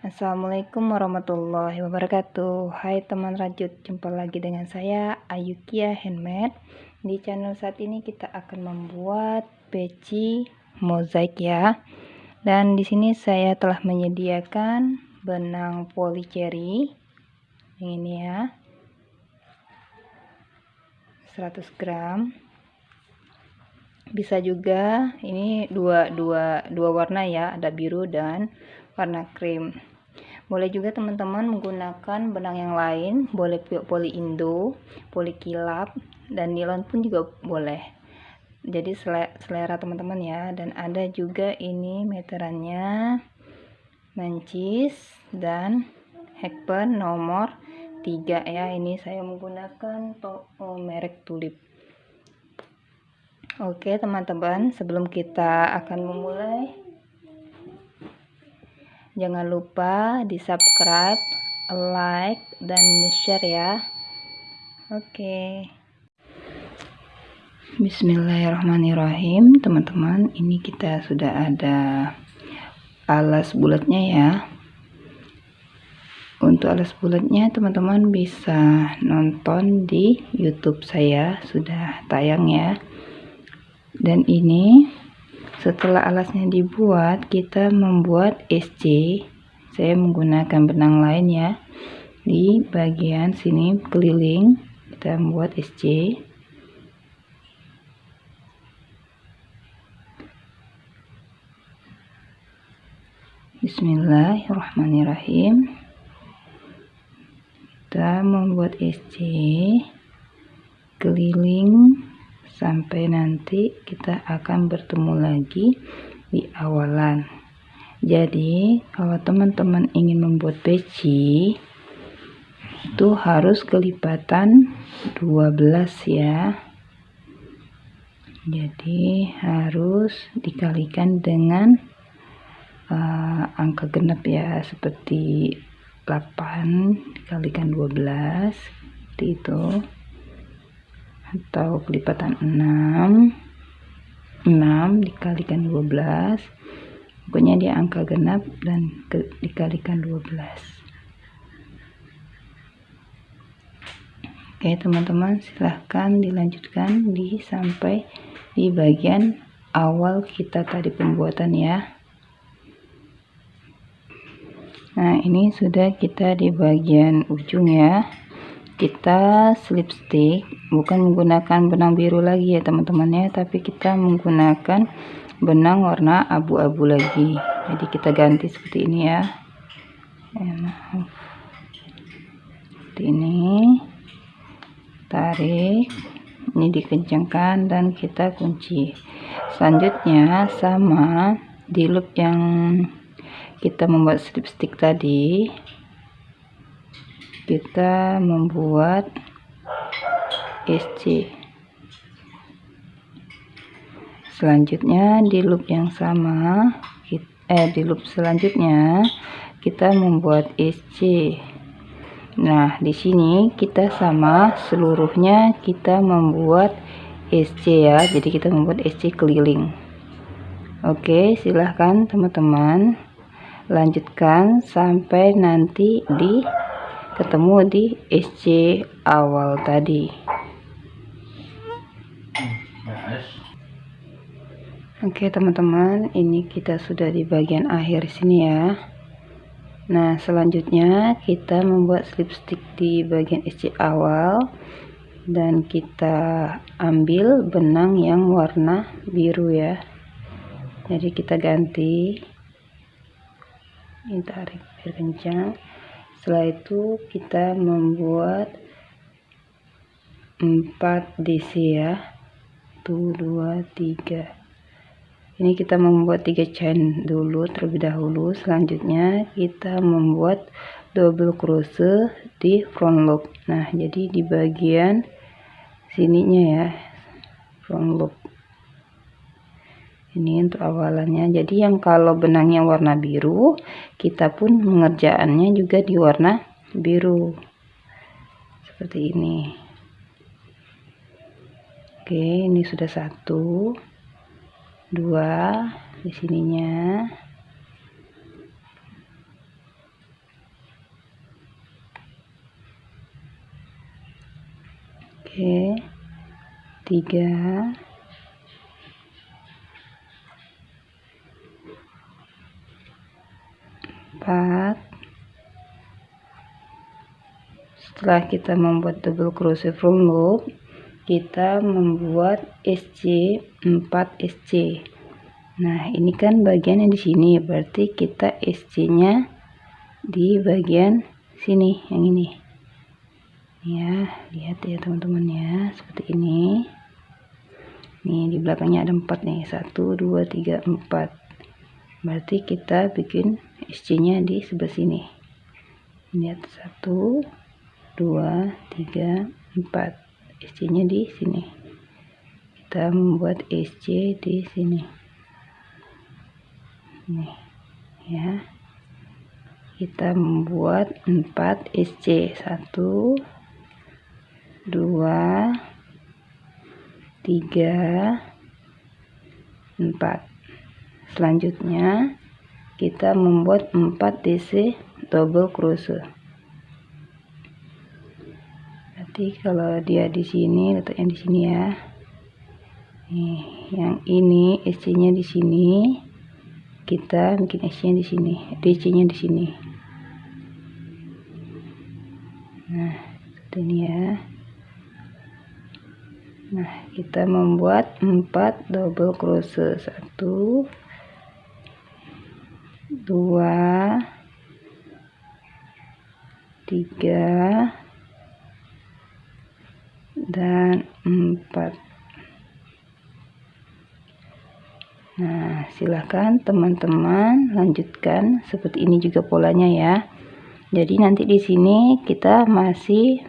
Assalamualaikum warahmatullahi wabarakatuh. Hai teman rajut Jumpa lagi dengan saya Ayukia Handmade. Di channel saat ini kita akan membuat peci mozaik ya. Dan di sini saya telah menyediakan Benang polycherry Ini ya. 100 gram. Bisa juga ini dua dua dua warna ya ada biru dan warna krim boleh juga teman-teman menggunakan benang yang lain boleh poli indo poli kilap dan nilon pun juga boleh. Jadi selera teman-teman ya. Dan ada juga ini meterannya mancis dan hekpen nomor 3 ya. Ini saya menggunakan to merek tulip. Oke teman-teman sebelum kita akan memulai jangan lupa di subscribe like dan share ya. Oke. Bismillahirrahmanirrahim teman-teman. Ini kita sudah ada alas bulatnya ya. Untuk alas bulatnya teman-teman bisa nonton di youtube saya. Sudah tayang ya. Dan ini setelah alasnya dibuat kita membuat SC saya menggunakan benang lain ya. Di bagian sini keliling kita membuat SC Bismillahirrahmanirrahim. Kita membuat SC keliling sampai nanti kita akan bertemu lagi di awalan. Jadi kalau teman-teman ingin membuat peci itu harus kelipatan 12 ya. Jadi harus dikalikan dengan uh, angka genap ya seperti 8 dikalikan 12 seperti itu atau kelipatan 6 6 dikalikan 12 pokoknya dia angka genap dan ke, dikalikan 12 oke teman-teman silahkan dilanjutkan di sampai di bagian awal kita tadi pembuatan ya. Nah ini sudah kita di bagian ujung ya kita slip stick bukan menggunakan benang biru lagi ya teman-teman ya. Tapi kita menggunakan benang warna abu-abu lagi. Jadi kita ganti seperti ini ya. Seperti ini. Tarik. Ini dikencangkan dan kita kunci. Selanjutnya sama di loop yang kita membuat slip stick tadi kita membuat SC selanjutnya di loop yang sama eh di loop selanjutnya kita membuat SC nah di sini kita sama seluruhnya kita membuat SC ya. Jadi kita membuat SC keliling. Oke silahkan teman-teman lanjutkan sampai nanti di ketemu di SC awal tadi. Oke teman-teman ini kita sudah di bagian akhir sini ya. Nah selanjutnya kita membuat slip stick di bagian SC awal dan kita ambil benang yang warna biru ya. Jadi kita ganti. Ini tarik biar kencang setelah itu kita membuat 4 DC ya. 1 2 3 ini kita membuat 3 chain dulu terlebih dahulu. Selanjutnya kita membuat double crochet di front loop nah jadi di bagian sininya ya front loop ini untuk awalannya. Jadi yang kalau benangnya warna biru kita pun mengerjaannya juga di warna biru. Seperti ini. Oke ini sudah satu dua di sininya. Oke tiga. Empat. Setelah kita membuat double crochet front loop kita membuat SC 4 SC nah ini kan bagian yang di sini berarti kita SC nya di bagian sini yang ini. Ya lihat ya teman-teman ya seperti ini. Nih di belakangnya ada empat nih. Satu dua tiga empat. Berarti kita bikin SC nya di sebelah sini. Lihat satu dua tiga empat. SC nya di sini. Kita membuat SC di sini. Nih ya. Kita membuat 4 SC 1 2 3 4 selanjutnya kita membuat 4 DC double crochet. Berarti kalau dia di sini letaknya di sini ya. Nih yang ini SC nya di sini. Kita bikin SC nya di sini DC nya di sini. Nah seperti ini ya. Nah kita membuat 4 double crochet. 1 2 3 dan 4 nah silahkan teman-teman lanjutkan. Seperti ini juga polanya ya. Jadi nanti di sini kita masih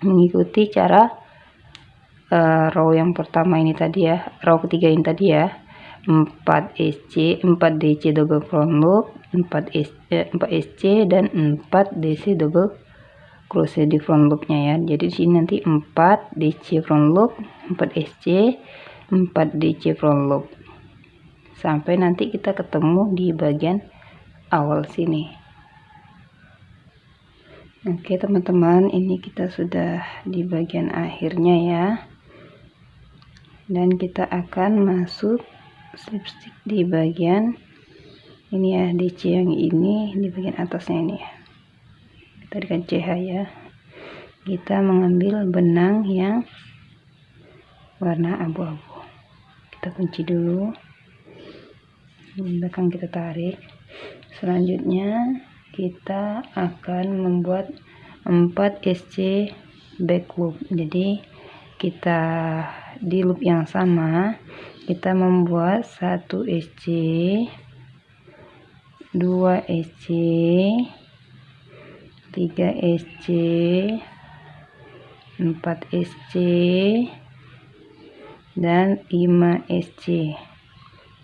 mengikuti cara uh, row yang pertama ini tadi ya. Row ketiga ini tadi ya 4 SC 4 DC double front loop 4 SC, eh, 4 SC dan 4 DC double crochet di front loopnya ya. Jadi di sini nanti 4 DC front loop 4 SC 4 DC front loop sampai nanti kita ketemu di bagian awal sini. Oke teman-teman ini kita sudah di bagian akhirnya ya. Dan kita akan masuk slipstick di bagian ini ya DC yang ini di bagian atasnya ini ya. Kita dengan CH ya. Kita mengambil benang yang warna abu-abu. Kita kunci dulu. Di belakang kita tarik. Selanjutnya kita akan membuat 4 SC back loop jadi kita di loop yang sama kita membuat 1 SC 2 SC 3 SC 4 SC dan 5 SC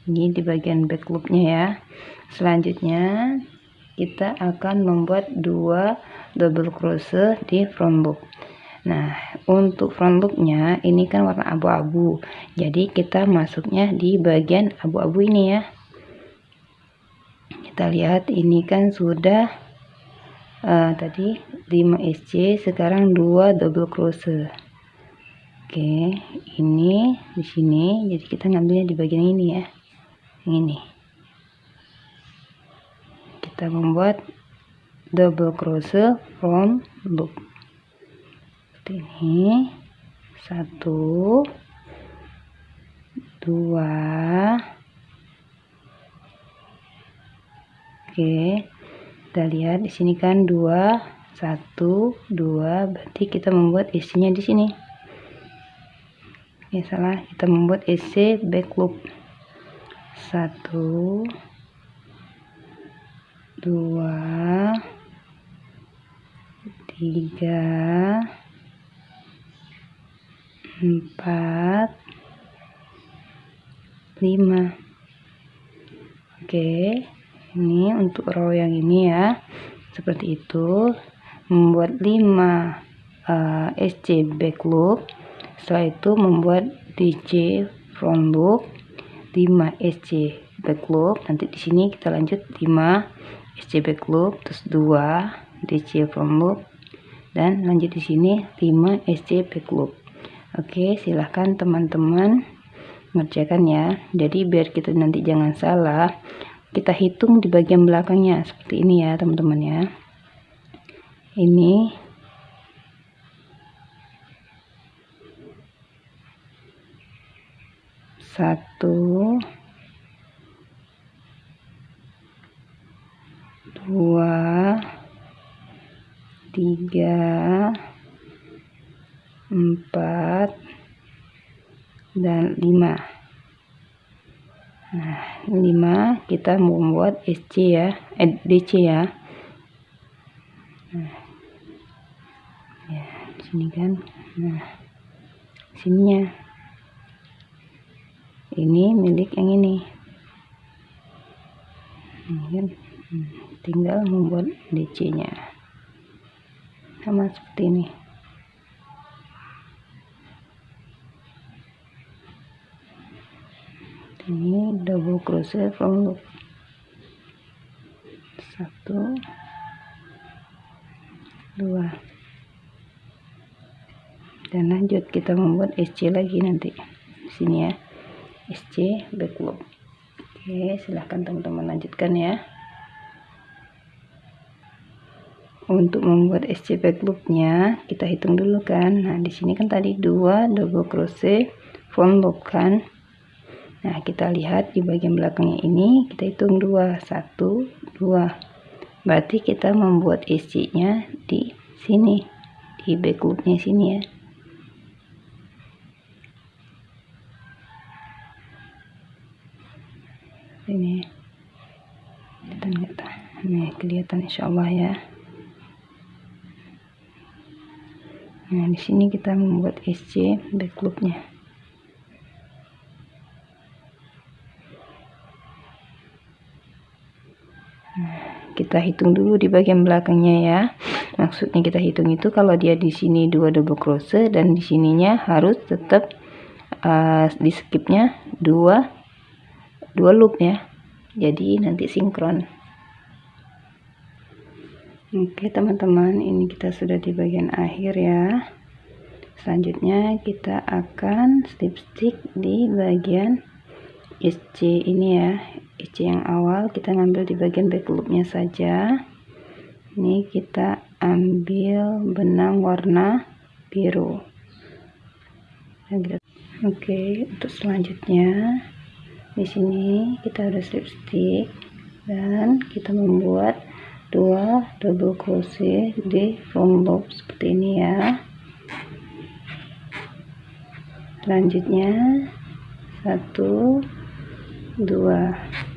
ini di bagian back loopnya ya. Selanjutnya kita akan membuat dua double crochet di front loop nah untuk front loopnya ini kan warna abu-abu. Jadi kita masuknya di bagian abu-abu ini ya. Kita lihat ini kan sudah uh, tadi 5 SC sekarang 2 double crochet. Oke ini di sini jadi kita ngambilnya di bagian ini ya. Ini. Kita membuat double crochet from loop seperti ini. Satu. Dua. Oke. Kita lihat di sini kan. Dua. Satu. Dua. Berarti kita membuat isinya di sini. Ya salah. Kita membuat isi back loop satu. Dua. Tiga empat. Lima. Oke ini untuk row yang ini ya. Seperti itu. Membuat 5 uh, SC back loop setelah itu membuat DJ front loop. 5 SC back loop nanti di sini kita lanjut. 5 SC back loop terus 2 DC front loop. Dan lanjut di sini 5 SC back loop oke silahkan teman-teman ngerjakan ya. Jadi biar kita nanti jangan salah kita hitung di bagian belakangnya. Seperti ini ya teman-teman ya. Ini. Satu. Dua. Tiga empat. Dan lima. Nah lima kita membuat SC ya. Eh, DC ya. Nah. Ya sini kan. Nah sininya. Ini milik yang ini. Ini kan. Hmm, tinggal membuat DC nya sama seperti ini ini double crochet from loop satu dua. Dan lanjut kita membuat SC lagi nanti. Sini ya. SC back loop oke silahkan teman-teman lanjutkan ya. Untuk membuat SC back loopnya kita hitung dulu kan. Nah di sini kan tadi dua double crochet front loop kan Nah, kita lihat di bagian belakangnya ini, kita hitung 2, 1, 2. Berarti kita membuat isi-nya di sini, di back loopnya sini ya. Ini kelihatan nggak Nih kelihatan insya Allah ya. Nah di sini kita membuat SC back loopnya. Kita hitung dulu di bagian belakangnya ya. Maksudnya kita hitung itu kalau dia di sini dua double crochet dan di sininya harus tetap uh, di skipnya dua dua loop ya. Jadi nanti sinkron. Oke teman-teman ini kita sudah di bagian akhir ya. Selanjutnya kita akan slip stick di bagian SC ini ya SC yang awal kita ngambil di bagian back loopnya saja. Ini kita ambil benang warna biru. Oke untuk selanjutnya di sini kita ada slip stick dan kita membuat dua double crochet di front loop seperti ini ya. Selanjutnya satu dua. nah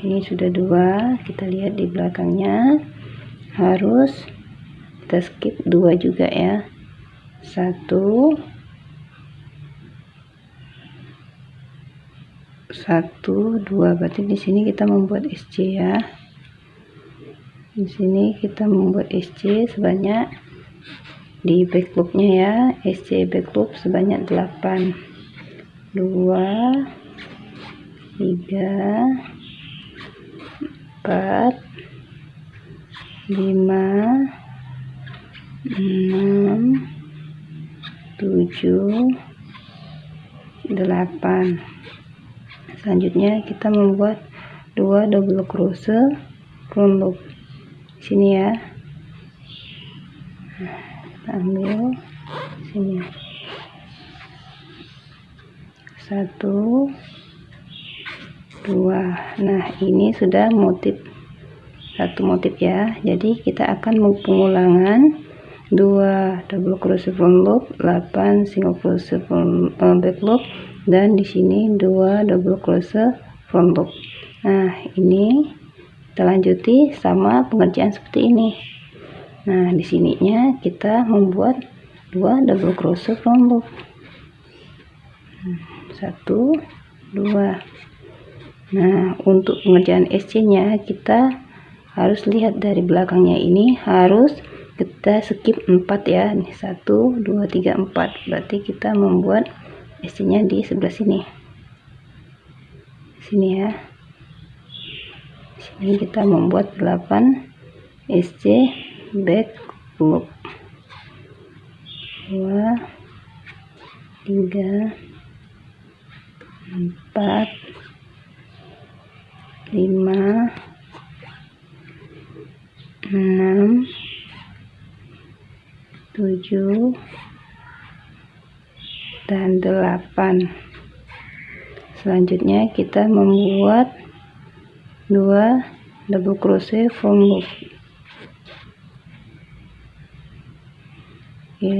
ini sudah dua kita lihat di belakangnya. Harus kita skip dua juga ya. Satu. Satu dua. Berarti di sini kita membuat SC ya. Di sini kita membuat SC sebanyak di back loopnya ya. SC back loop sebanyak 8 dua tiga empat lima enam tujuh delapan. Selanjutnya kita membuat dua double crochet loop sini ya. Kita ambil. Sini. Satu dua. Nah ini sudah motif satu motif ya. Jadi kita akan pengulangan dua double crochet front loop. 8 single crochet front uh, back loop. Dan di sini dua double crochet front loop. Nah ini kita lanjuti sama pengerjaan seperti ini. Nah di sininya kita membuat dua double crochet front loop. Hmm satu dua nah untuk pengerjaan SC nya kita harus lihat dari belakangnya ini harus kita skip 4 ya. Ini 1 2 3 4 berarti kita membuat SC nya di sebelah sini. Sini ya. Sini kita membuat 8 SC back loop dua tiga empat lima enam tujuh dan delapan. Selanjutnya kita membuat dua double crochet from loop oke.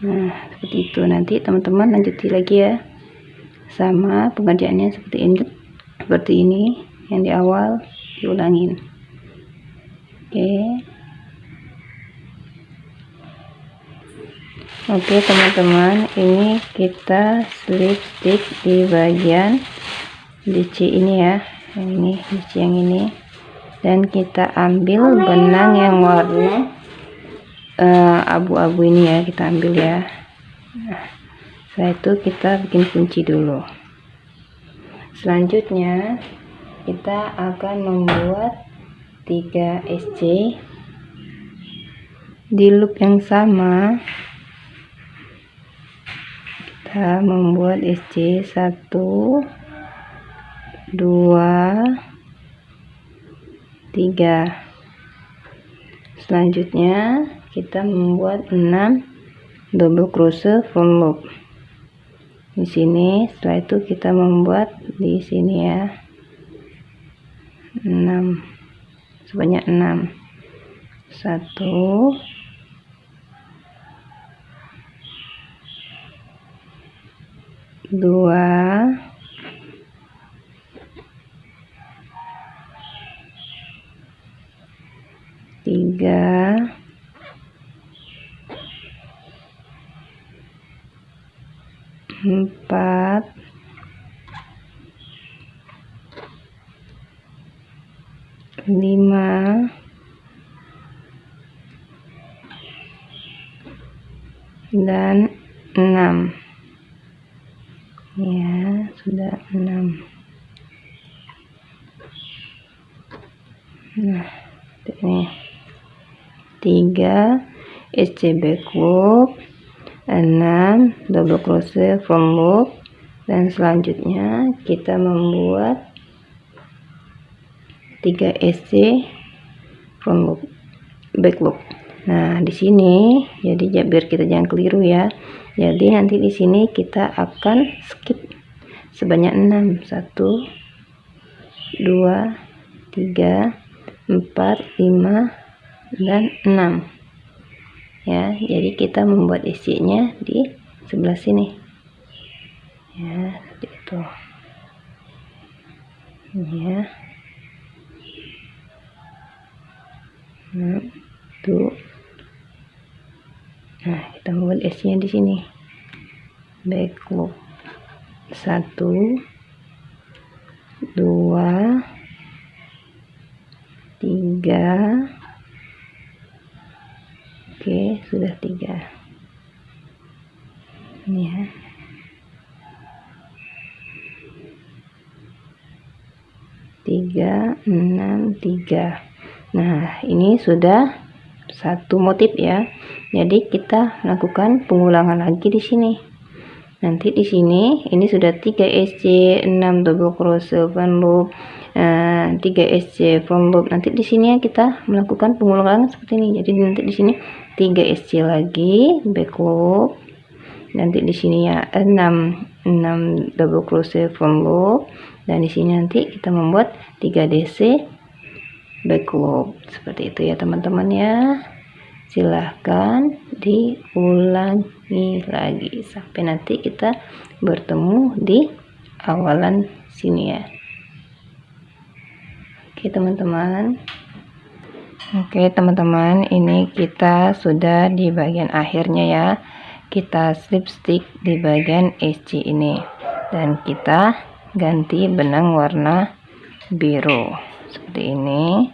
Nah seperti itu. Nanti teman-teman lanjuti lagi ya sama pengerjaannya seperti ini seperti ini yang di awal diulangin. Oke. Oke teman-teman ini kita slip stitch di bagian DC ini ya. Yang ini DC yang ini. Dan kita ambil benang yang warna eh, abu-abu uh, ini ya kita ambil ya. Nah, setelah itu kita bikin kunci dulu. Selanjutnya kita akan membuat 3 SC di loop yang sama. Kita membuat SC 1 2 3 selanjutnya kita membuat 6 double crochet from loop di sini setelah itu kita membuat di sini ya. 6 sebanyak 6 1 2 dan enam. Ya sudah enam. Nah ini. Tiga SCB loop enam double crochet from loop dan selanjutnya kita membuat 3 SC front loop back loop nah di sini jadi biar kita jangan keliru ya. Jadi nanti di sini kita akan skip sebanyak 6 1 2 3 4 5 dan 6 ya jadi kita membuat isinya di sebelah sini. Ya seperti itu. Ya. Satu nah kita membuat S nya di sini. Back loop satu dua tiga. Oke sudah tiga. Ini ya. Tiga enam tiga. Nah, ini sudah satu motif ya. Jadi kita lakukan pengulangan lagi di sini. Nanti di sini ini sudah 3 SC, 6 double crochet open loop, uh, 3 SC front loop. Nanti di sini ya kita melakukan pengulangan seperti ini. Jadi nanti di sini 3 SC lagi back loop. Nanti di sini ya 6 6 double crochet front loop dan di sini nanti kita membuat 3 DC backlog. Seperti itu ya teman-teman ya silahkan diulangi lagi. Sampai nanti kita bertemu di awalan sini ya. Oke teman-teman. Oke teman-teman ini kita sudah di bagian akhirnya ya. Kita slip stick di bagian SC ini. Dan kita ganti benang warna biru seperti ini.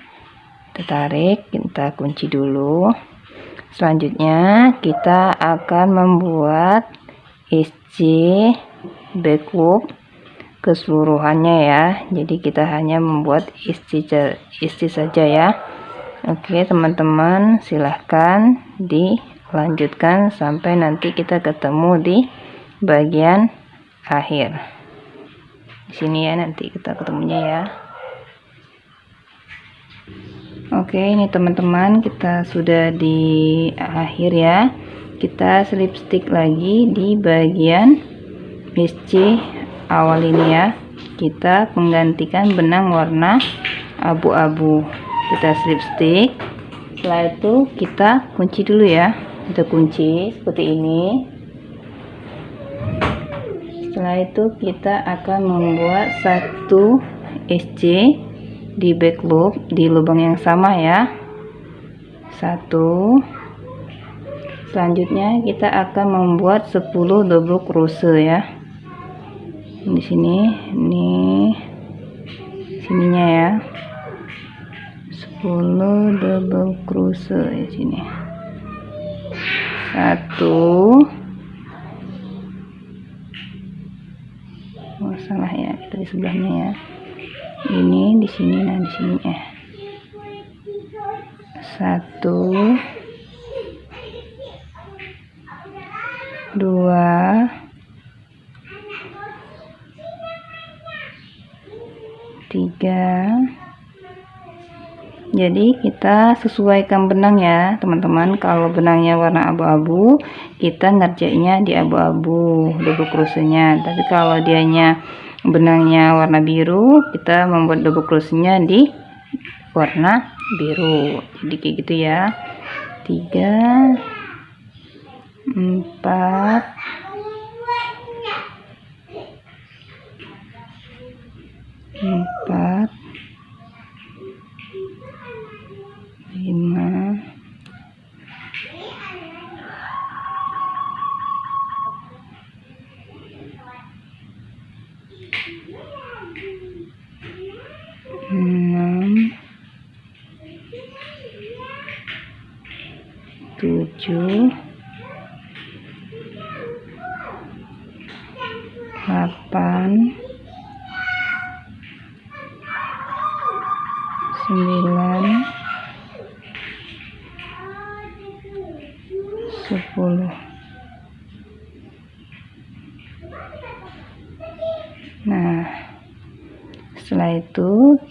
Kita tarik kita kunci dulu. Selanjutnya kita akan membuat SC back loop keseluruhannya ya. Jadi kita hanya membuat isi isi saja ya. Oke teman-teman silahkan dilanjutkan sampai nanti kita ketemu di bagian akhir. Di sini ya nanti kita ketemunya ya oke ini teman-teman kita sudah di akhir ya. Kita slip stick lagi di bagian SC awal ini ya. Kita menggantikan benang warna abu-abu. Kita slip stick. Setelah itu kita kunci dulu ya. Kita kunci seperti ini. Setelah itu kita akan membuat satu SC di back loop di lubang yang sama ya. Satu. Selanjutnya kita akan membuat 10 double crochet ya. Di sini ini sininya ya. 10 double crochet di sini. Satu. Oh salah ya kita di sebelahnya ya ini di sini nah di sini ya satu. Dua. Tiga. Jadi kita sesuaikan benang ya teman-teman. Kalau benangnya warna abu-abu kita ngerjainnya di abu-abu double crochetnya tapi kalau dianya benangnya warna biru kita membuat double crochetnya di warna biru. Jadi kayak gitu ya. 3 4 4 5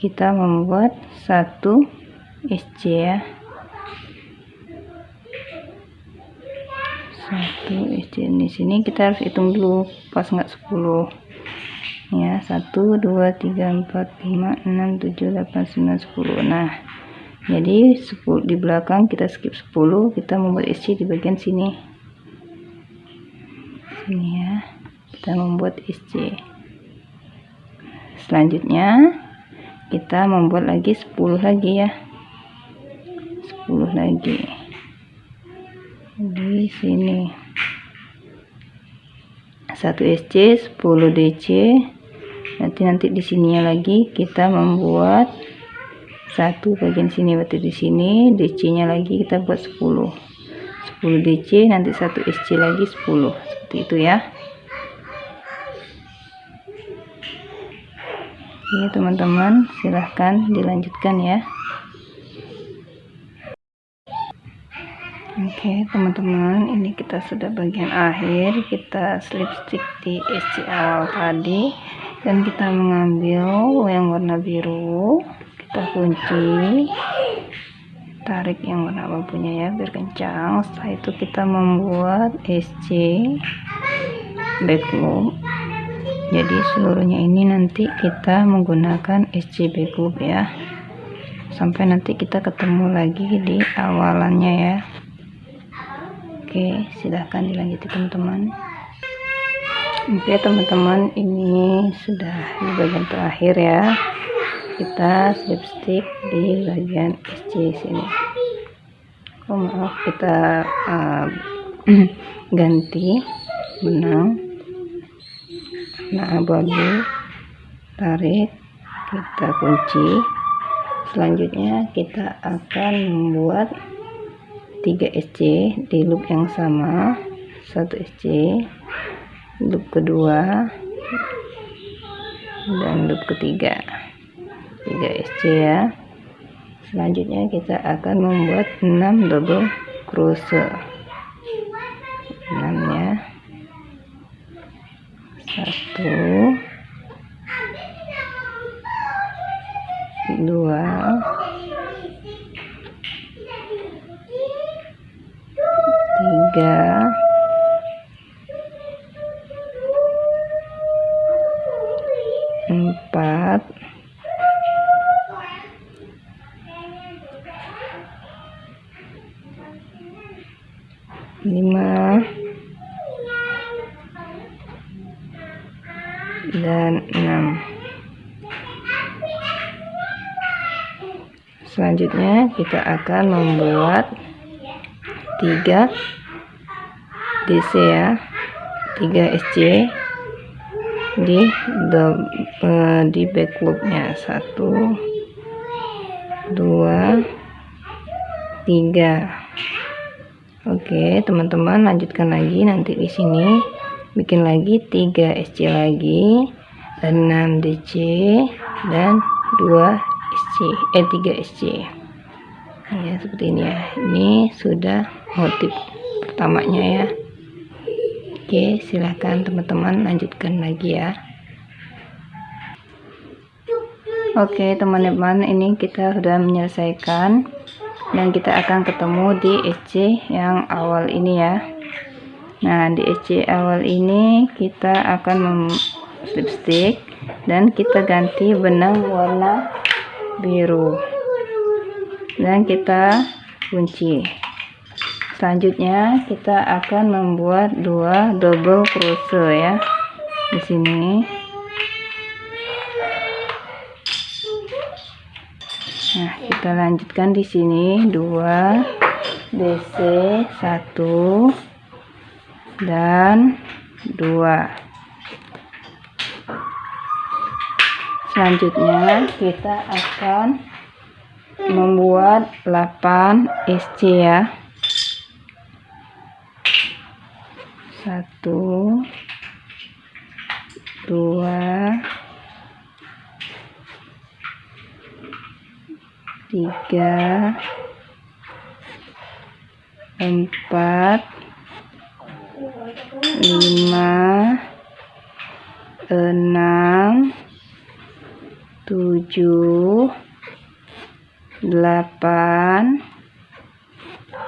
kita membuat satu SC ya. Satu SC di sini kita harus hitung dulu pas nggak 10 ya 1 2 3 4 5 6 7 8 9 10 nah jadi 10 di belakang kita skip 10 kita membuat SC di bagian sini. Sini ya kita membuat SC selanjutnya kita membuat lagi 10 lagi ya. 10 lagi. Di sini. 1 SC 10 DC nanti nanti di sininya lagi kita membuat satu bagian sini berarti di sini. DC nya lagi kita buat 10 10 DC nanti satu SC lagi 10 seperti itu ya ini teman-teman silahkan dilanjutkan ya. Oke teman-teman ini kita sudah bagian akhir. Kita slip stick di SC awal tadi. Dan kita mengambil yang warna biru. Kita kunci. Tarik yang warna abunya ya biar kencang. Setelah itu kita membuat SC loop jadi seluruhnya ini nanti kita menggunakan SC back loop ya. Sampai nanti kita ketemu lagi di awalannya ya. Oke silahkan dilanjuti teman-teman. Oke teman-teman ini sudah di bagian terakhir ya. Kita slip stick di bagian SC sini. Oh maaf kita uh, ganti benang nah abu-abu tarik. Kita kunci. Selanjutnya kita akan membuat 3 SC di loop yang sama. 1 SC loop kedua dan loop ketiga. 3 SC ya. Selanjutnya kita akan membuat 6 double crochet. 6 ya 1 2 tiga kita akan membuat tiga DC ya. 3 SC di uh, di back loopnya satu dua tiga. Oke teman-teman lanjutkan lagi nanti di sini. Bikin lagi 3 SC lagi 6 DC dan 2 SC eh 3 SC ya seperti ini ya. Ini sudah motif pertamanya ya. Oke silahkan teman-teman lanjutkan lagi ya. Oke teman-teman ini kita sudah menyelesaikan dan kita akan ketemu di EC yang awal ini ya. Nah di EC awal ini kita akan lipstick dan kita ganti benang warna biru dan kita kunci. Selanjutnya kita akan membuat dua double crochet ya di sini. Nah kita lanjutkan di sini. Dua DC satu dan dua. Selanjutnya kita akan membuat 8 SC ya. Satu dua tiga empat lima enam tujuh delapan.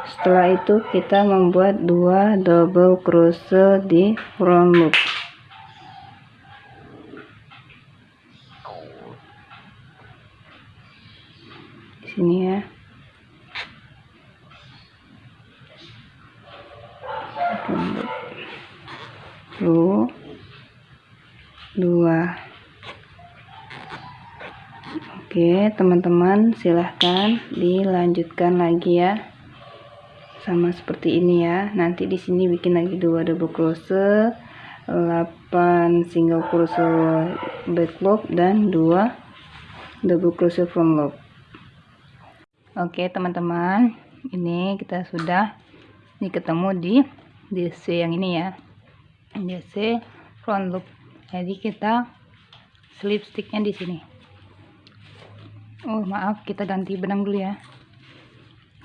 Setelah itu kita membuat dua double crochet di front loop teman-teman silahkan dilanjutkan lagi ya. Sama seperti ini ya. Nanti di sini bikin lagi dua double crochet 8 single crochet back loop dan dua double crochet front loop oke teman-teman ini kita sudah ini ketemu di DC yang ini ya. DC front loop jadi kita slip sticknya di sini oh maaf kita ganti benang dulu ya.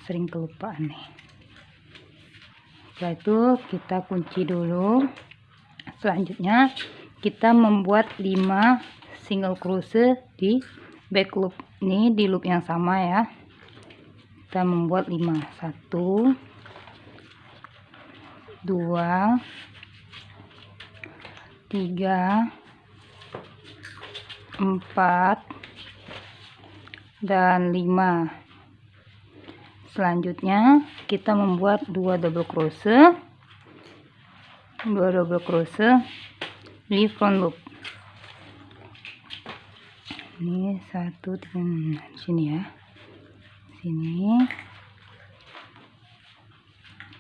Sering kelupaan nih. Setelah itu kita kunci dulu. Selanjutnya kita membuat 5 single crochet di back loop. Ini di loop yang sama ya. Kita membuat 5 1 2 3 4 dan 5 selanjutnya kita membuat dua double crochet. Dua double crochet di front loop. Ini satu dengan sini ya. Sini.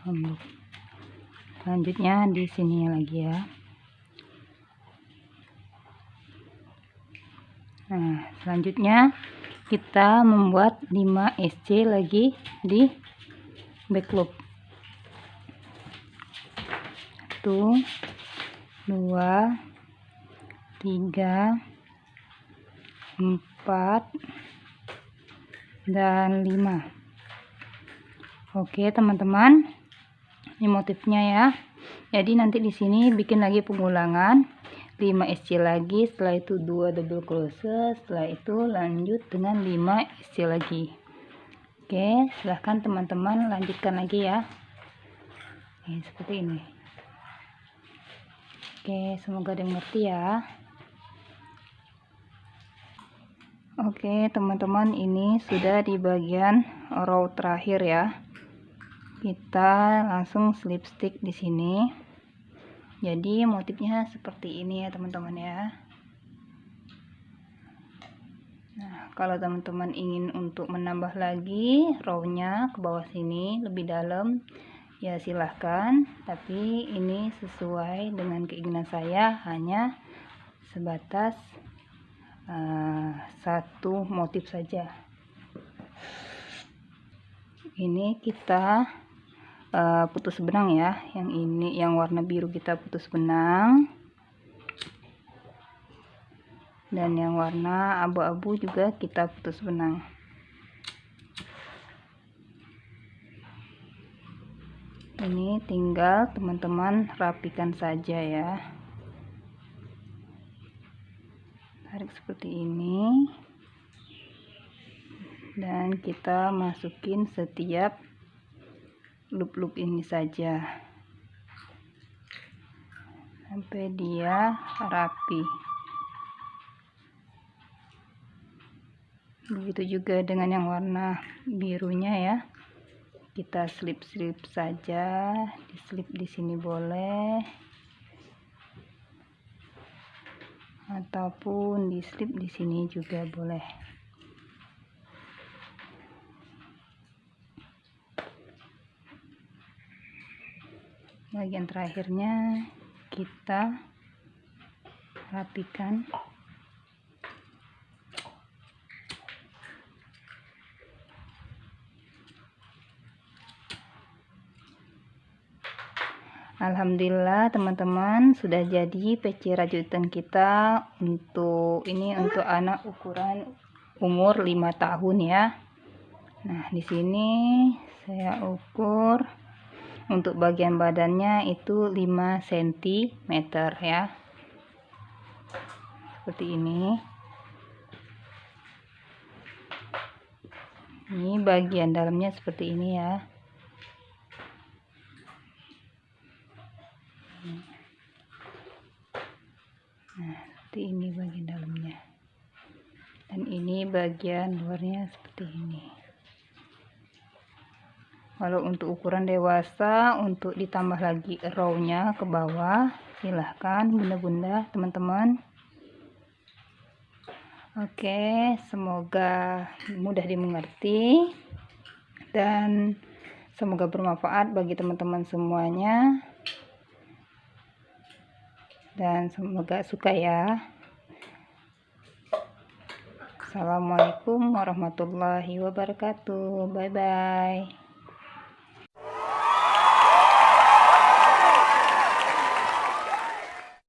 Front loop. Selanjutnya di sini lagi ya. Nah selanjutnya kita membuat 5 SC lagi di back loop 1 2 3 4 dan 5 oke teman-teman. Ini motifnya ya. Jadi nanti di sini bikin lagi pengulangan 5 SC lagi setelah itu 2 double crochet setelah itu lanjut dengan 5 SC lagi oke silahkan teman-teman lanjutkan lagi ya seperti ini Oke, semoga dimengerti ya. Oke, teman-teman, ini sudah di bagian row terakhir ya. Kita langsung slip stick di sini. Jadi motifnya seperti ini ya, teman-teman ya. Nah, kalau teman-teman ingin untuk menambah lagi rownya ke bawah sini lebih dalam, ya silahkan tapi ini sesuai dengan keinginan saya hanya sebatas uh, satu motif saja ini kita uh, putus benang ya. Yang ini yang warna biru kita putus benang. Dan yang warna abu-abu juga kita putus benang. Ini tinggal teman-teman rapikan saja ya. Tarik seperti ini. Dan kita masukin setiap loop-loop ini saja. Sampai dia rapi. Begitu juga dengan yang warna birunya ya. Kita slip-slip saja di slip di sini boleh. Ataupun di slip di sini juga boleh bagian terakhirnya kita rapikan Alhamdulillah teman-teman sudah jadi peci rajutan kita untuk ini untuk anak ukuran umur 5 tahun ya. Nah, di sini saya ukur untuk bagian badannya itu 5 cm ya. Seperti ini. Ini bagian dalamnya seperti ini ya. nah seperti ini bagian dalamnya dan ini bagian luarnya seperti ini kalau untuk ukuran dewasa untuk ditambah lagi rownya ke bawah silahkan bunda-bunda teman-teman. Oke, semoga mudah dimengerti dan semoga bermanfaat bagi teman-teman semuanya. Dan semoga suka ya. Assalamualaikum warahmatullahi wabarakatuh. Bye bye